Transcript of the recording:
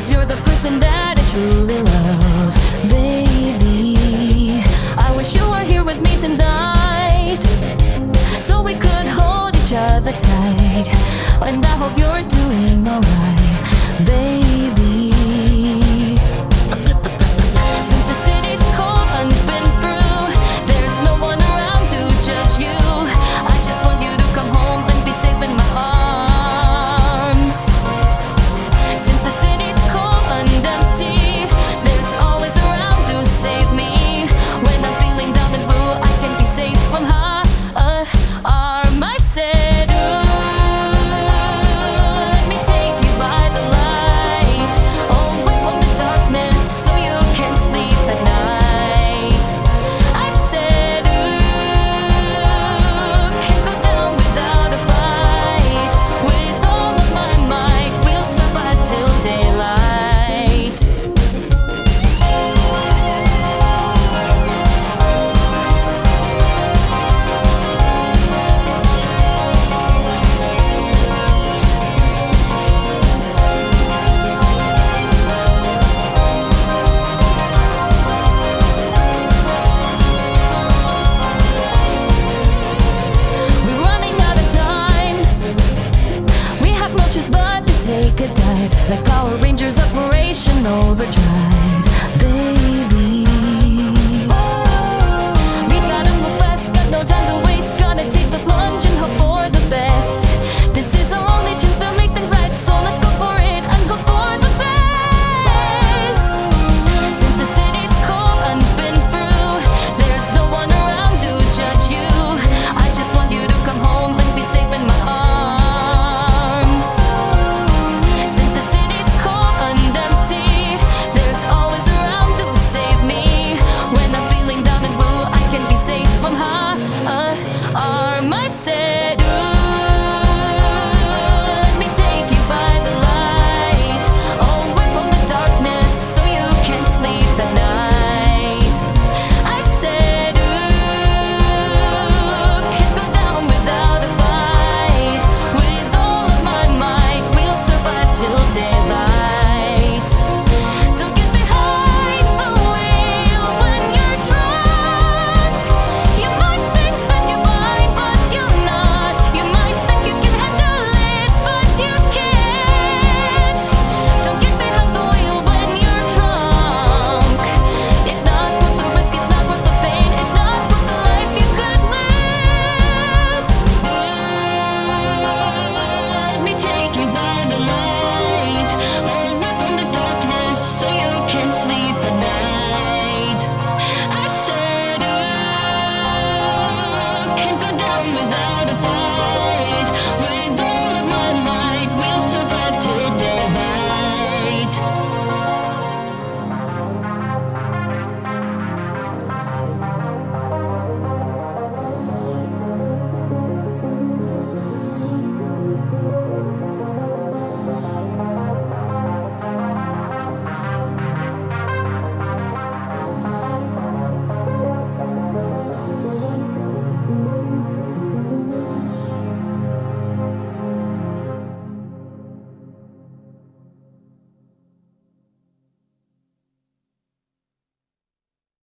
Cause you're the person that I truly love, baby. I wish you were here with me tonight So we could hold each other tight. And I hope you're doing alright, baby.